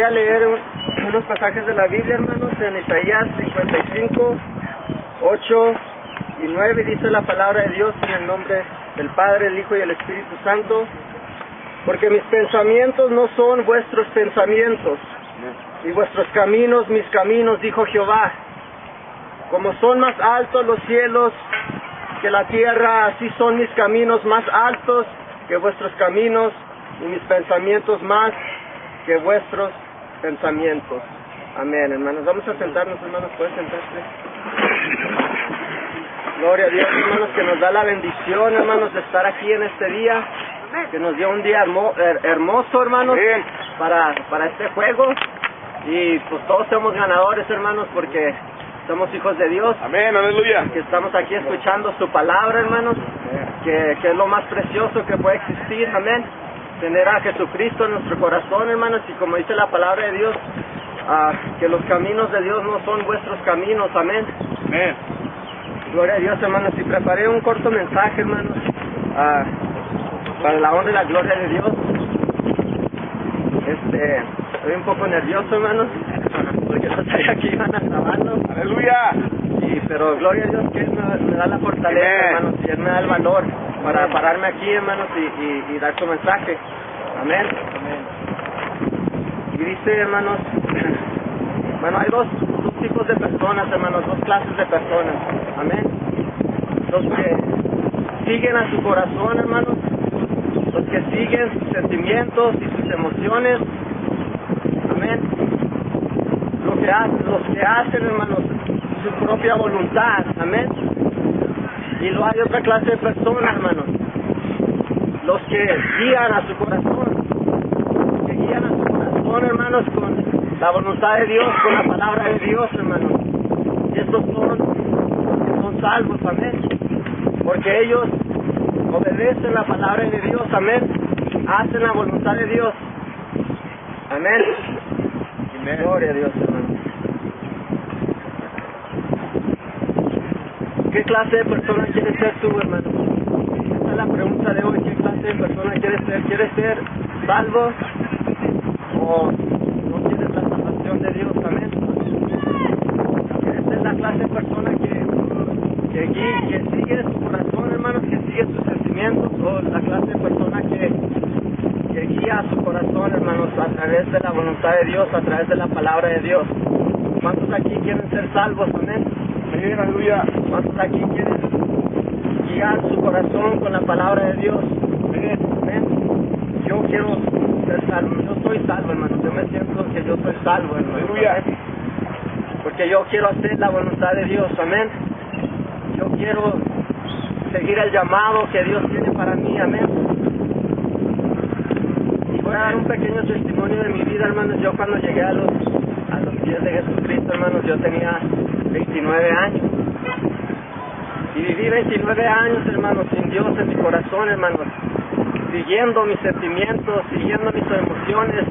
Voy a leer un- unos pasajes de la Biblia, hermanos, en Isaías 55, 8 y 9 dice la palabra de Dios en el nombre del Padre, el Hijo y el Espíritu Santo, porque mis pensamientos no son vuestros pensamientos, y vuestros caminos mis caminos, dijo Jehová. Como son más altos los cielos que la tierra, así son mis caminos más altos que vuestros caminos, y mis pensamientos más que vuestros pensamientos. Amén, hermanos. Vamos a sentarnos, hermanos. ¿Puedes sentarse? Gloria a Dios, hermanos, que nos da la bendición, hermanos, de estar aquí en este día. Que nos dio un día hermo- her- hermoso, hermanos, para, para este juego. Y pues todos somos ganadores, hermanos, porque somos hijos de Dios. Amén, aleluya. Que estamos aquí escuchando su palabra, hermanos, que, que es lo más precioso que puede existir. Amén tener a Jesucristo en nuestro corazón, hermanos, y como dice la palabra de Dios, ah, que los caminos de Dios no son vuestros caminos, amén. Amén. Gloria a Dios, hermanos, y preparé un corto mensaje, hermanos, ah, para la honra y la gloria de Dios. Este, estoy un poco nervioso, hermanos, porque no sabía que iban a grabarlo. Aleluya. Sí, pero gloria a Dios que Él me, me da la fortaleza, Amén. hermanos, y Él me da el valor para pararme aquí, hermanos, y, y, y dar su mensaje. Amén. Y dice, hermanos, bueno, hay dos, tipos de personas, hermanos, dos clases de personas. Amén. Los que siguen a su corazón, hermanos, los que siguen sus sentimientos y sus emociones. Amén lo que los que hacen, hermanos, su propia voluntad, amén. Y luego hay otra clase de personas, hermanos, que guían a su corazón, que guían a su corazón, hermanos, con la voluntad de Dios, con la palabra de Dios, hermanos. Y estos son, son salvos, amén. Porque ellos obedecen la palabra de Dios, amén. Hacen la voluntad de Dios. Amén. Amén. Gloria a Dios, hermano. ¿Qué clase de persona quieres ser tú, hermano? Esa es la pregunta de hoy. ¿Qué clase de persona quieres ser? ¿Quieres ser salvo o no quieres la salvación de Dios? Amén. ¿Quieres ser la clase de persona que, que, que sigue su corazón, hermanos, que sigue sus sentimientos o la clase de persona que, que guía su corazón, hermanos, a través de la voluntad de Dios, a través de la palabra de Dios? ¿Cuántos aquí quieren ser salvos? Amén. Amén, aleluya. ¿Cuántos aquí quieren guiar su corazón con la palabra de Dios? Yo quiero ser salvo. Yo soy salvo, hermano. Yo me siento que yo soy salvo, hermano. Porque yo quiero hacer la voluntad de Dios. Amén. Yo quiero seguir el llamado que Dios tiene para mí. Amén. Y voy a dar un pequeño testimonio de mi vida, hermanos. Yo cuando llegué a los, a los pies de Jesucristo, hermanos, yo tenía 29 años. Y viví 29 años, hermanos, sin Dios en mi corazón, hermanos. Siguiendo mis sentimientos, siguiendo mis emociones,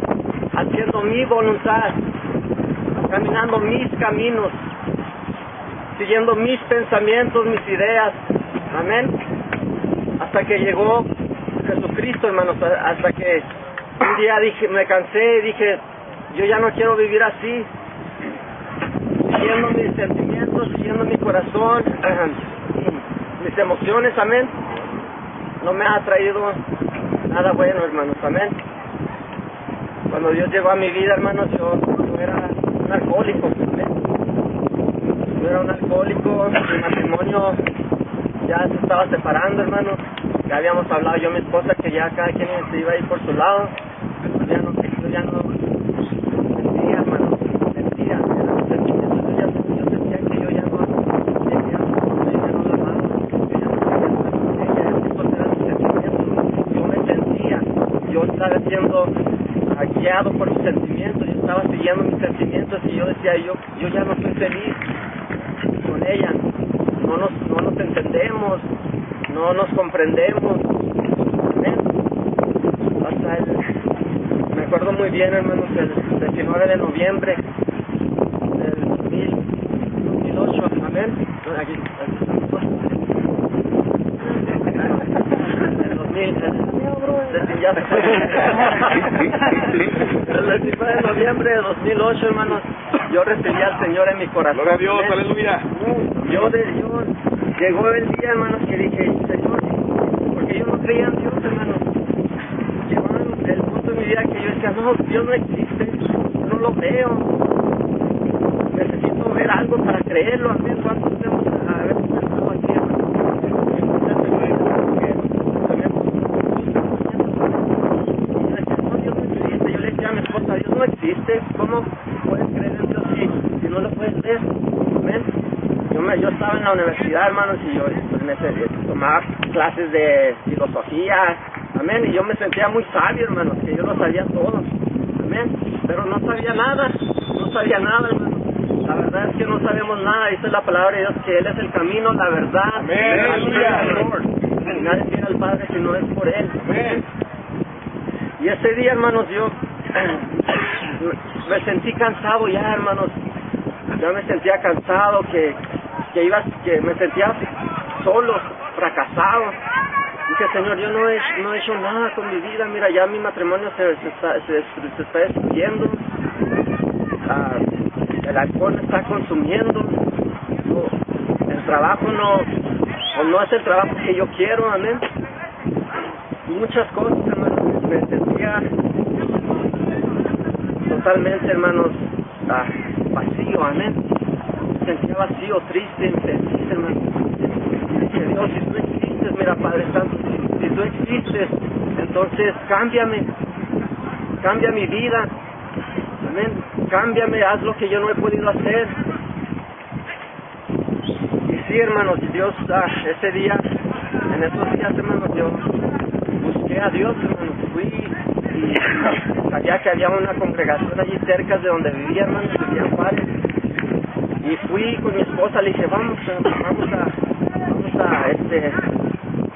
haciendo mi voluntad, caminando mis caminos, siguiendo mis pensamientos, mis ideas. Amén. Hasta que llegó Jesucristo, hermanos, hasta que un día dije, me cansé y dije, yo ya no quiero vivir así, siguiendo mis sentimientos, siguiendo mi corazón, mis emociones, amén. No me ha traído nada bueno, hermanos, amén. Cuando Dios llegó a mi vida, hermanos, yo, era un alcohólico. Yo era un alcohólico, mi matrimonio ya se estaba separando, hermano. Ya habíamos hablado yo y mi esposa que ya cada quien se iba a ir por su lado. Ya no, yo ya no sentía, hermano, sentía, era un sentimiento. Yo, ya, yo sentía que yo ya no, que ya, yo ya no la amaba, yo ya no quería estar con ella, esos eran mis sentimientos. Yo me sentía, yo estaba siendo guiado por mis sentimientos, yo estaba siguiendo mis sentimientos y yo decía, yo, yo ya no estoy feliz con ella. No nos, no nos entendemos, no nos comprendemos. Hasta el, me acuerdo muy bien, hermanos, el 19 de noviembre del 2000, 2008. Amén. No, Aquí, aquí estamos. El 2000, el- ya El 19 de noviembre de 2008, hermanos, yo recibí al Señor en mi corazón. Gloria a Dios, aleluya. Yo, de, yo llegó el día, hermanos, que dije, Señor, porque yo no creía en Dios, hermanos. Llegó el, punto en mi vida que yo decía, no, Dios no existe, no lo veo. Necesito ver algo para creerlo, amén. ¿Cuántos tenemos a ver pensado aquí, hermanos? Yo decía, no, Dios no existe. Yo le decía a mi esposa, Dios no existe. ¿Cómo puedes creer en Dios si, si no lo puedes ver? Amén. Yo, me, yo estaba en la universidad, hermanos, y yo pues, me tomaba clases de filosofía, amén, y yo me sentía muy sabio, hermanos, que yo lo sabía todo, amén, pero no sabía nada, no sabía nada, hermanos. La verdad es que no sabemos nada, dice la palabra de Dios que Él es el camino, la verdad, Amén, y nadie viene al Padre si no es por Él. Amén. Y ese día, hermanos, yo me sentí cansado ya, hermanos. Ya me sentía cansado, que, que iba, que me sentía solo, fracasado. Dije, Señor, yo no he, no he hecho nada con mi vida. Mira, ya mi matrimonio se, se está, se, está destruyendo. Ah, el alcohol está consumiendo. El trabajo no, o no es el trabajo que yo quiero, amén muchas cosas, hermanos. Me sentía totalmente, hermanos, ah, vacío, amén. Sentía vacío, triste, infeliz, si tú existes, mira, Padre Santo, si, tú existes, entonces cámbiame, cambia mi vida, amén. Cámbiame, haz lo que yo no he podido hacer. Y sí, hermanos, Dios, ah, ese día, en esos días, hermanos, yo busqué a Dios, hermanos, fui y sabía que había una congregación allí cerca de donde vivía, hermanos, vivía en. Y fui con mi esposa, le dije, vamos, vamos a, vamos a, este,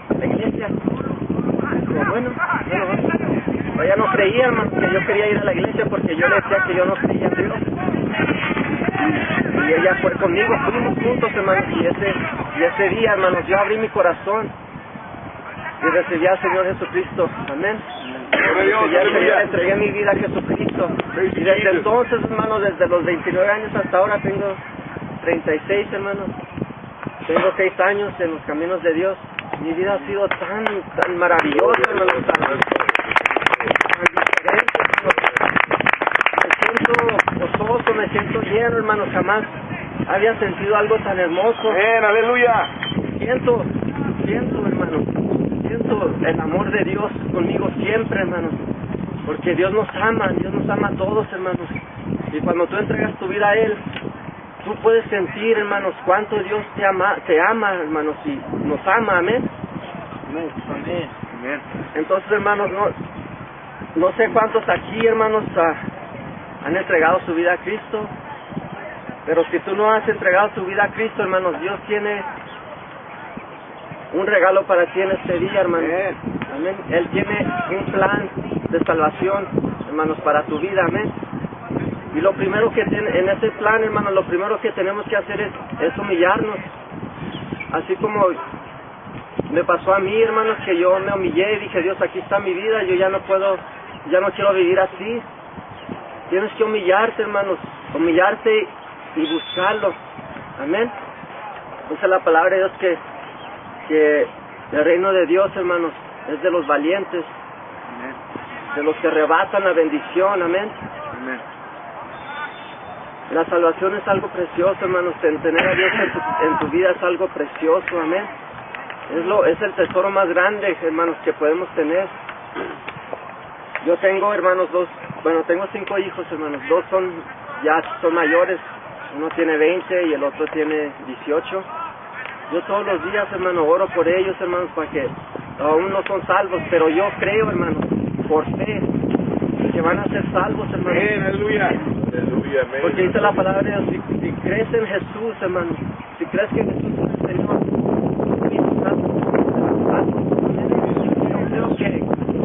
a la iglesia. Dijo, bueno, bueno, vamos. Pero ella no creía, hermano, que yo quería ir a la iglesia porque yo le decía que yo no creía en Dios. Y ella fue conmigo, fuimos juntos, hermanos, y ese, y ese día, hermanos, yo abrí mi corazón y recibí al Señor Jesucristo. Amén. Aleluya. entregué mi vida a Jesucristo. Y desde entonces, hermanos, desde los 29 años hasta ahora tengo 36, hermanos. Tengo 6 años en los caminos de Dios. Mi vida ha sido tan, tan maravillosa, hermanos, tan, tan diferente, hermanos. Me siento gozoso, me siento lleno, hermanos. Jamás había sentido algo tan hermoso Amén, aleluya. siento, siento, hermano, siento el amor de Dios conmigo siempre, hermanos, porque Dios nos ama, Dios nos ama a todos, hermanos, y cuando tú entregas tu vida a Él, tú puedes sentir, hermanos, cuánto Dios te ama, te ama, hermanos, y nos ama, amén. Amén. Entonces, hermanos, no, no sé cuántos aquí, hermanos, ah, han entregado su vida a Cristo, pero si tú no has entregado tu vida a Cristo, hermanos, Dios tiene un regalo para ti en este día, hermano. Amén. Amén. Él tiene un plan de salvación, hermanos, para tu vida, amén. Y lo primero que tiene, en ese plan, hermanos, lo primero que tenemos que hacer es, es humillarnos. Así como me pasó a mí, hermanos, que yo me humillé y dije, Dios, aquí está mi vida, yo ya no puedo, ya no quiero vivir así. Tienes que humillarte, hermanos, humillarte y buscarlo. Amén. Dice la palabra de Dios que, que el reino de Dios, hermanos, es de los valientes, Amén. de los que arrebatan la bendición. Amén. Amén. La salvación es algo precioso, hermanos. ten- Tener a Dios en tu, vida es algo precioso, amén. Es, lo, es el tesoro más grande, hermanos, que podemos tener. Yo tengo, hermanos, dos, bueno, tengo cinco hijos, hermanos. Dos son, ya son mayores. Uno tiene 20 y el otro tiene 18. Yo todos los días, hermano, oro por ellos, hermanos, para que aún no son salvos, pero yo creo, hermanos, por fe, que van a ser salvos, hermanos. Amén, aleluya. Aleluya, amén. Porque dice la palabra si, si crees en Jesús, hermano, si crees que Jesús es el Señor, yo creo que,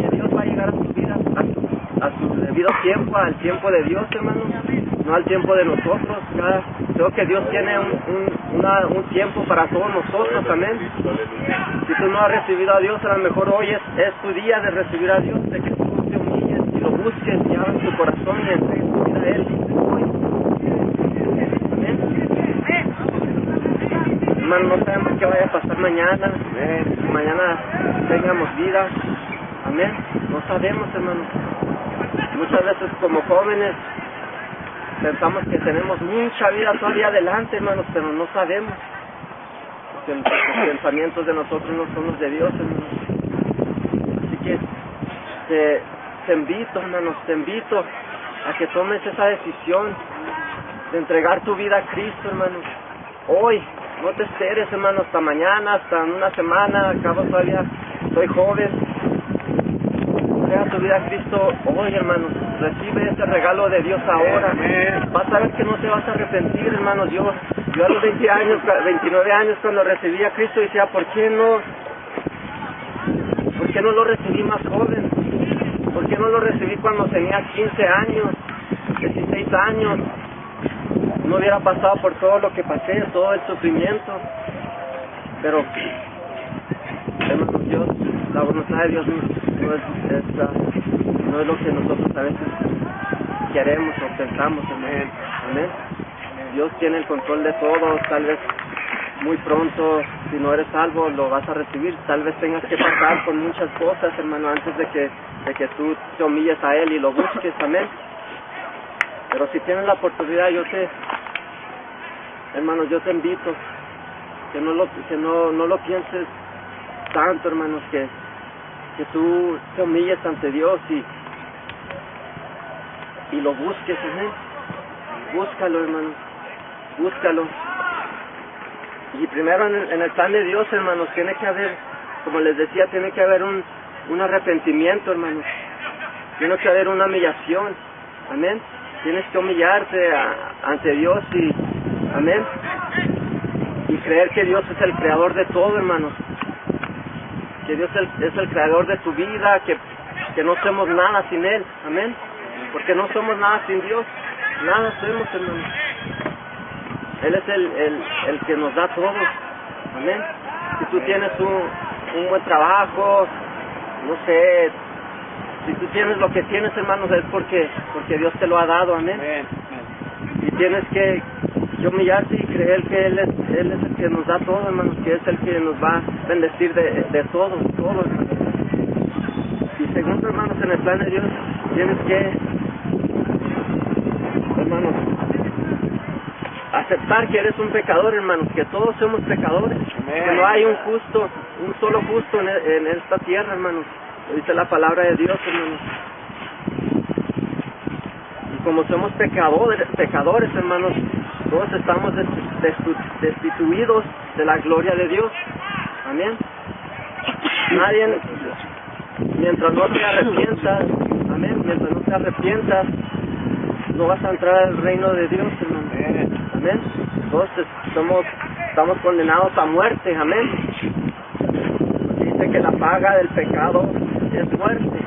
que Dios va a llegar a tu vida, a, a su debido tiempo, al tiempo de Dios, hermano. no al tiempo de nosotros. Cada- creo que Dios tiene un, un, una- un tiempo para todos nosotros, amén. Si tú no has recibido a Dios, a lo mejor hoy es, es tu día de recibir a Dios, de que tú te humilles y lo busques y abras tu corazón y entregues tu vida a Él hoy. Hermano, no sabemos qué vaya a pasar mañana, si mañana tengamos vida. Amén. No sabemos, hermano. Muchas veces como jóvenes pensamos que tenemos mucha vida todavía adelante, hermanos, pero no sabemos. Porque los pensamientos de nosotros no son los de Dios, hermanos. Así que te, te invito, hermanos, te invito a que tomes esa decisión de entregar tu vida a Cristo, hermanos. Hoy, no te esperes, hermano, hasta mañana, hasta una semana, acabo todavía, soy joven. Entrega tu vida a Cristo hoy, hermanos. Recibe ese regalo de Dios ahora. Vas a ver que no te vas a arrepentir, hermanos. Yo, yo a los 20 años, 29 años, cuando recibí a Cristo, decía, ¿por qué no? ¿Por qué no lo recibí más joven? ¿Por qué no lo recibí cuando tenía 15 años, 16 años? No hubiera pasado por todo lo que pasé, todo el sufrimiento. Pero, Dios, la voluntad de Dios no es, no es lo que nosotros a veces queremos o pensamos, amén. Amén. Dios tiene el control de todo, tal vez muy pronto, si no eres salvo, lo vas a recibir. Tal vez tengas que pasar por muchas cosas, hermano, antes de que, de que tú te humilles a Él y lo busques, amén. Pero si tienes la oportunidad, yo te, hermano, yo te invito que no lo, que no, no lo pienses tanto, hermanos, que, que tú te humilles ante Dios y, y lo busques, amén. Búscalo, hermano, búscalo. Y primero en el, plan de Dios, hermanos, tiene que haber, como les decía, tiene que haber un, un arrepentimiento, hermanos. Tiene que haber una humillación, amén. Tienes que humillarte ante Dios y, amén. Y creer que Dios es el creador de todo, hermanos. Que Dios es el, creador de tu vida, que, que no somos nada sin Él, amén. Porque no somos nada sin Dios, nada somos, hermanos. Él es el, el, el que nos da todo. Amén. Si tú tienes un, un buen trabajo, no sé, si tú tienes lo que tienes, hermanos, es porque, porque Dios te lo ha dado. Amén. Y tienes que, que humillarte y creer que Él es, Él es el que nos da todo, hermanos, que es el que nos va a bendecir de, de todo, todo, hermanos. Y segundo, hermanos, en el plan de Dios, tienes que, hermanos, aceptar que eres un pecador, hermanos, que todos somos pecadores, que no hay un justo, un solo justo en, en esta tierra, hermanos. Lo dice la palabra de Dios, hermanos. Y como somos pecadores, pecadores, hermanos, todos estamos destituidos de la gloria de Dios. Amén. Nadie, mientras no te arrepientas, amén, mientras no te arrepientas, no vas a entrar al reino de Dios. Amén. Todos somos, estamos condenados a muerte, amén. Dice que la paga del pecado es muerte.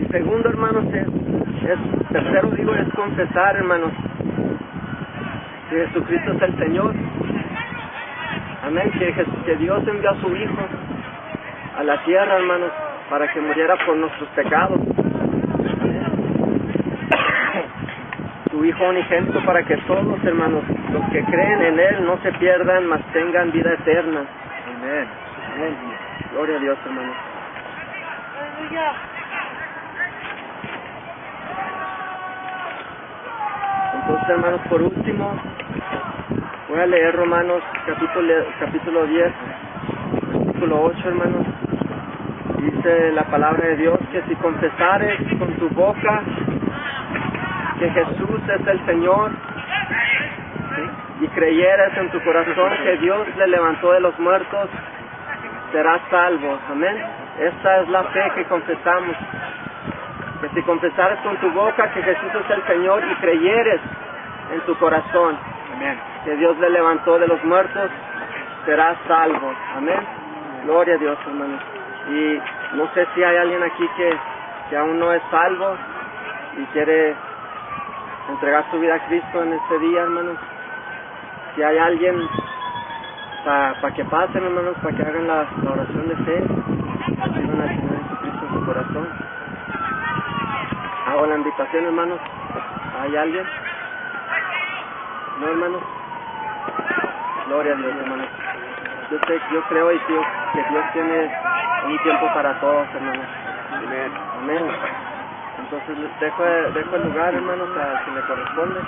Y segundo, hermanos, es tercero digo es confesar, hermanos, que Jesucristo es el Señor. Amén. Que, Jes- que Dios envió a su Hijo a la tierra, hermanos, para que muriera por nuestros pecados. su Hijo unigénito para que todos, hermanos, los que creen en Él no se pierdan, mas tengan vida eterna. Amén. Amén. Gloria a Dios, hermanos. Entonces, hermanos, por último, voy a leer Romanos capítulo, capítulo 10, versículo 8, hermanos. Dice la palabra de Dios que si confesares con tu boca que Jesús es el Señor y creyeras en tu corazón que Dios le levantó de los muertos, serás salvo. Amén. Esta es la fe que confesamos. Que si confesares con tu boca que Jesús es el Señor y creyeres en tu corazón que Dios le levantó de los muertos, serás salvo. Amén. Gloria a Dios, hermanos. Y no sé si hay alguien aquí que, que aún no es salvo y quiere entregar su vida a Cristo en este día, hermanos. Si hay alguien para que pasen, hermanos, para que hagan la, la oración de fe, reciban al Señor Jesucristo en su corazón. Hago la invitación, hermanos. ¿Hay alguien? ¿No, hermanos? Gloria a Dios, hermanos. Yo, sé, yo creo y creo que Dios tiene un tiempo para todos, hermanos. Amén. Amén. Entonces dejo, dejo el lugar, hermanos, a que le corresponde.